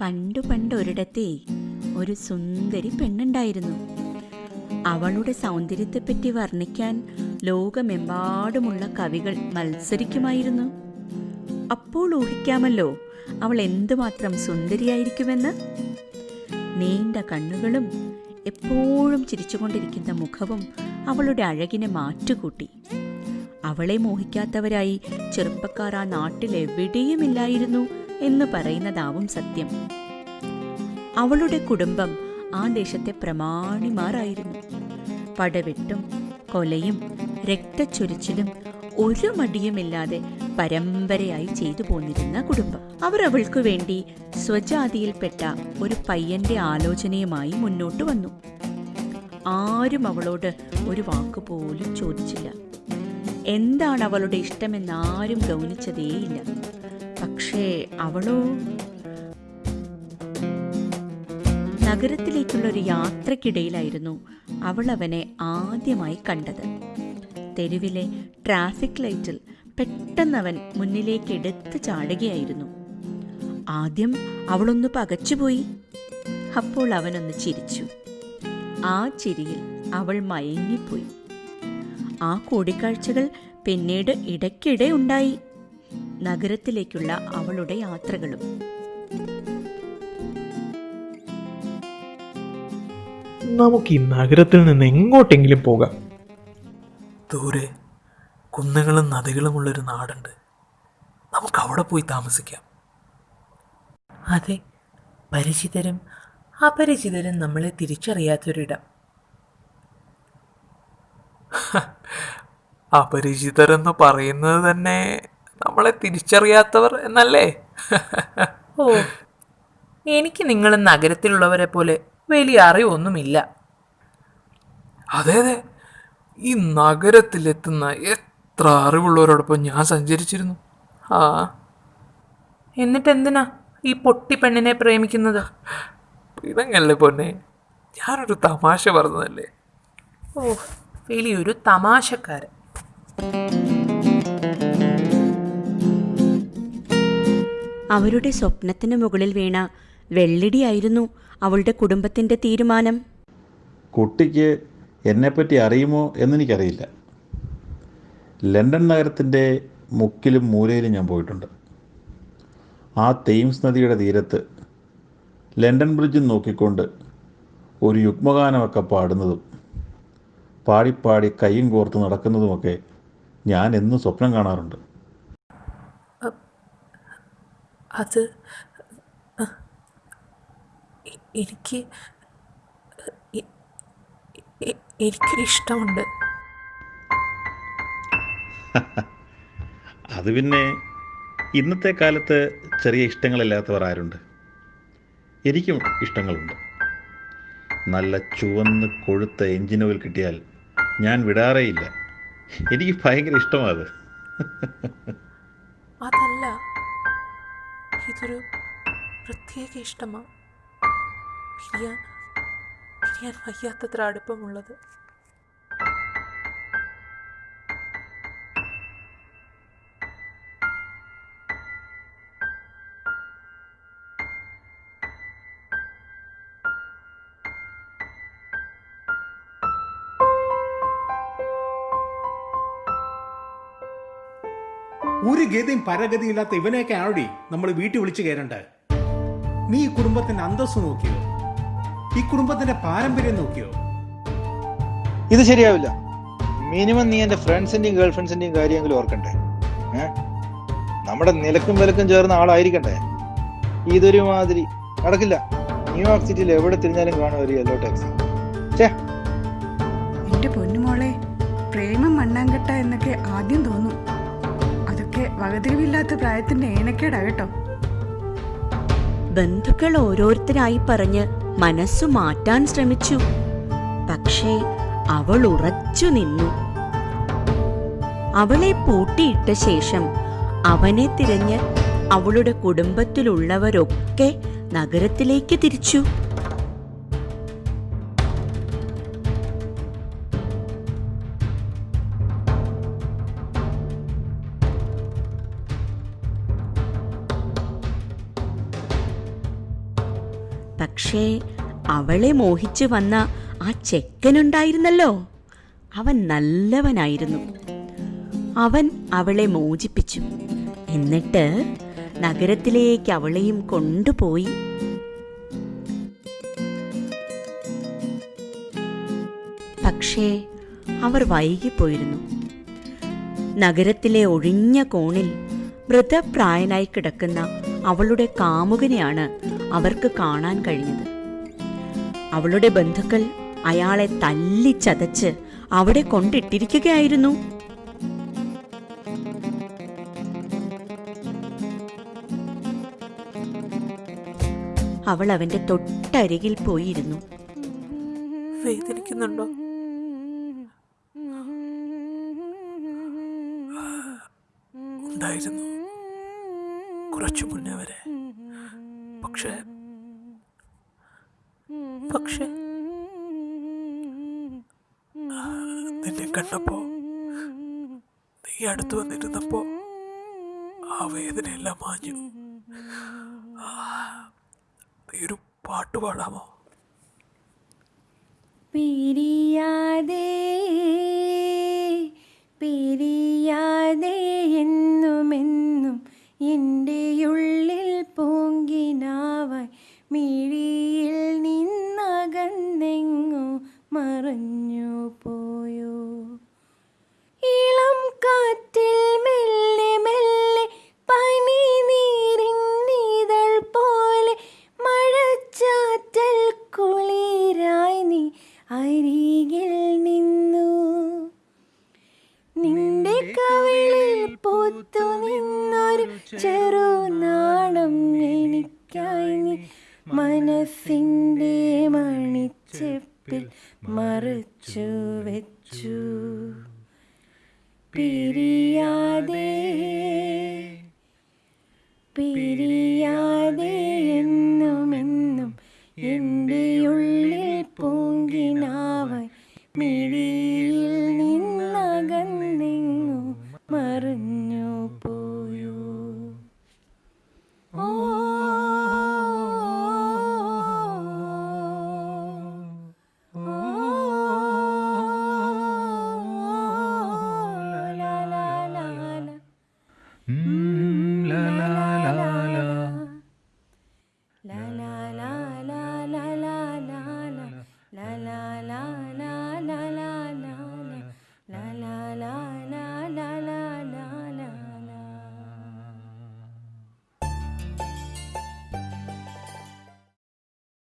പണ്ടു പണ്ടൊരിടത്തെ ഒരു സുന്ദരി പെണ്ണുണ്ടായിരുന്നു. അവളുടെ സൗന്ദര്യത്തെപ്പറ്റി വർണിക്കാൻ ലോകമെമ്പാടുമുള്ള കവികൾ മത്സരിക്കുമായിരുന്നു. അപ്പോൾ ഊഹിക്കാമല്ലോ അവൾ എന്തുമാത്രം സുന്ദരിയായിരിക്കുമെന്ന്. നീണ്ട കണ്ണുകളും എപ്പോഴും ചിരിച്ചുകൊണ്ടിരിക്കുന്ന മുഖവും അവളുടെ അഴകിനെ മാറ്റുകൂട്ടി. അവളെ മോഹിക്കാത്തവരായി ചെറുപ്പക്കാർ ആ നാട്ടിൽ എവിടെയുമില്ലായിരുന്നു എന്ന് പറയുന്നതാവും സത്യം. അവളുടെ കുടുംബം ആ ദേശത്തെ പ്രമാണിമാരായിരുന്നു. പടവെട്ടും കൊലയും രക്തച്ചൊരിച്ചിലും ഒരു മടിയുമില്ലാതെ പരമ്പരയായി ചെയ്തു പോന്നിരുന്ന കുടുംബം. അവർ അവൾക്കു വേണ്ടി സ്വജാതിയിൽപ്പെട്ട ഒരു പയ്യന്റെ ആലോചനയുമായി മുന്നോട്ട് വന്നു. ആരും അവളോട് ഒരു വാക്ക് പോലും ചോദിച്ചില്ല. എന്താണ് അവളുടെ ഇഷ്ടമെന്ന് ആരും ഗൗനിച്ചതേയില്ല. പക്ഷേ അവളോ? നഗരത്തിലേക്കുള്ള ഒരു യാത്രക്കിടയിലായിരുന്നു അവൾ അവനെ ആദ്യമായി കണ്ടത്. തെരുവിലെ ട്രാഫിക് ലൈറ്റിൽ പെട്ടെന്നവൻ മുന്നിലേക്ക് എടുത്ത് ചാടുകയായിരുന്നു. ആദ്യം അവളൊന്ന് പകച്ചുപോയി. അപ്പോൾ അവനൊന്ന് ചിരിച്ചു. ആ ചിരിയിൽ അവൾ മയങ്ങിപ്പോയി. ആ കൂടിക്കാഴ്ചകൾ പിന്നീട് ഇടയ്ക്കിടെ ഉണ്ടായി. നഗരത്തിലേക്കുള്ള അവളുടെ യാത്രകളും. നമുക്ക് ഈ നഗരത്തിൽ നിന്ന് എങ്ങോട്ടെങ്കിലും പോകാം. ദൂരെ കുന്നുകളും നദികളുമുള്ളൊരു നാടുണ്ട്. നമുക്ക് അവിടെ പോയി താമസിക്കാം. അതെ പരിചിതരും അപരിചിതരും നമ്മളെ തിരിച്ചറിയാത്തൊരിടം. അപരിചിതരെന്ന് പറയുന്നത് തന്നെ നമ്മളെ തിരിച്ചറിയാത്തവർ എന്നല്ലേ? ഓ എനിക്ക് നിങ്ങൾ നഗരത്തിലുള്ളവരെ പോലെ വലിയ അറിവൊന്നുമില്ല. അതെ അതെ. ഈ നഗരത്തിലെത്തുന്ന എത്ര അറിവുള്ളവരോടൊപ്പം ഞാൻ സഞ്ചരിച്ചിരുന്നു? ആ. എന്നിട്ട് എന്തിനാ ഈ പൊട്ടി പെണ്ണിനെ പ്രേമിക്കുന്നത്? ഇതങ്ങല്ലേ പൊന്നെ. ഞാനൊരു തമാശ പറഞ്ഞതല്ലേ? ഓ വലിയൊരു തമാശക്കാരൻ. അവരുടെ സ്വപ്നത്തിന് മുകളിൽ വീണ വെള്ളിടിയായിരുന്നു അവളുടെ കുടുംബത്തിന്റെ തീരുമാനം. കുട്ടിക്ക് എന്നെപ്പറ്റി അറിയുമോ എന്നെനിക്കറിയില്ല. ലണ്ടൻ നഗരത്തിന്റെ മുക്കിലും മൂലയിലും ഞാൻ പോയിട്ടുണ്ട്. ആ തെയിംസ് നദിയുടെ തീരത്ത് ലണ്ടൻ ബ്രിഡ്ജും നോക്കിക്കൊണ്ട് ഒരു യുഗ്മഗാനമൊക്കെ പാടുന്നതും പാടിപ്പാടി കൈയും കോർത്ത് നടക്കുന്നതുമൊക്കെ ഞാൻ എന്നും സ്വപ്നം കാണാറുണ്ട്. അത് എനിക്ക് എനിക്ക് ഇഷ്ടമുണ്ട്. അത് പിന്നെ ഇന്നത്തെ കാലത്ത് ചെറിയ ഇഷ്ടങ്ങളില്ലാത്തവർ ആരുണ്ട്? എനിക്കും ഇഷ്ടങ്ങളുണ്ട്. നല്ല ചുവന്ന് കൊഴുത്ത എഞ്ചിൻ ഓയിൽ കിട്ടിയാൽ ഞാൻ വിടാറേയില്ല. എനിക്ക് ഭയങ്കര ഇഷ്ടമാണ് അത്. അതല്ല ഇതൊരു പ്രത്യേക ഇഷ്ടമാണ് പിരിയാൻ പിരിയാൻ വയ്യാത്തത്ര അടുപ്പമുള്ളത്. ഒരു ഗതിയും പരഗതിയില്ലാത്ത ഇവനെയൊക്കെ ആണോടി നമ്മൾ വീട്ടിൽ വിളിച്ചു കയറേണ്ടത്? നീ ഈ കുടുംബത്തിന്റെ അന്തസ്സ് നോക്കിയോ? ഈ കുടുംബത്തിന്റെ പാരമ്പര്യം നോക്കിയോ? ഇത് ശരിയാവില്ല. മിനിമം നീ എന്റെ ഫ്രണ്ട്സിന്റെയും ഗേൾ ഫ്രണ്ട്സിന്റെയും കാര്യമെങ്കിലും ഓർക്കണ്ടേ നമ്മുടെ നിലക്കും വിലക്കും ചേർന്ന ആളായിരിക്കണ്ടേ? ഇതൊരു മാതിരി നടക്കില്ല. ന്യൂയോർക്ക് സിറ്റിയിൽ എവിടെ തിരിഞ്ഞാലും കാണും ഒരു യെല്ലോ ടാക്സി ഛേ. എന്റെ പൊന്നുമോളെ പ്രേമം മണ്ണാങ്കട്ട എന്നൊക്കെ ആദ്യം തോന്നും. അതൊക്കെ വകതിരിവില്ലാത്ത പ്രായത്തിന്റെ ഏനക്കേടാ കേട്ടോ. ബന്ധുക്കൾ ഓരോരുത്തരായി പറഞ്ഞ് മനസ്സു മാറ്റാൻ ശ്രമിച്ചു. പക്ഷേ അവൾ ഉറച്ചു നിന്നു. അവളെ പൂട്ടിയിട്ട ശേഷം അവനെ തിരഞ്ഞ് അവളുടെ കുടുംബത്തിലുള്ളവരൊക്കെ നഗരത്തിലേക്ക് തിരിച്ചു. പക്ഷേ അവളെ മോഹിച്ചു വന്ന ആ ചെക്കനുണ്ടായിരുന്നല്ലോ. അവൻ നല്ലവനായിരുന്നു. അവൻ അവളെ മോചിപ്പിച്ചു. എന്നിട്ട് നഗരത്തിലേക്ക് അവളെയും കൊണ്ടുപോയി. പക്ഷേ അവർ വൈകിപ്പോയിരുന്നു. നഗരത്തിലെ ഒഴിഞ്ഞ കോണിൽ മൃതപ്രായനായി കിടക്കുന്ന അവളുടെ കാമുകനെയാണ് അവർക്ക് കാണാൻ കഴിഞ്ഞത്. അവളുടെ ബന്ധുക്കൾ അയാളെ തല്ലി ചതച്ച് അവിടെ കൊണ്ടിട്ടിരിക്കുകയായിരുന്നു. അവൾ അവന്റെ തൊട്ടരികിൽ പോയിരുന്നു. കുറച്ചു മുന്നേ വരെ. പക്ഷേ പക്ഷേ നിന്നെ കണ്ടപ്പോ നീ അടുത്ത് വന്നിരുന്നപ്പോ ആ വേദനയെല്ലാം മാഞ്ഞു. നീ ഒരു പാട്ട് പാടാമോ? പിരിയാതെ പിരിയാതെ എന്നുമെന്നും എന്റെ മനസ്സിന്റെ മണിച്ചെപ്പിൽ മറച്ചു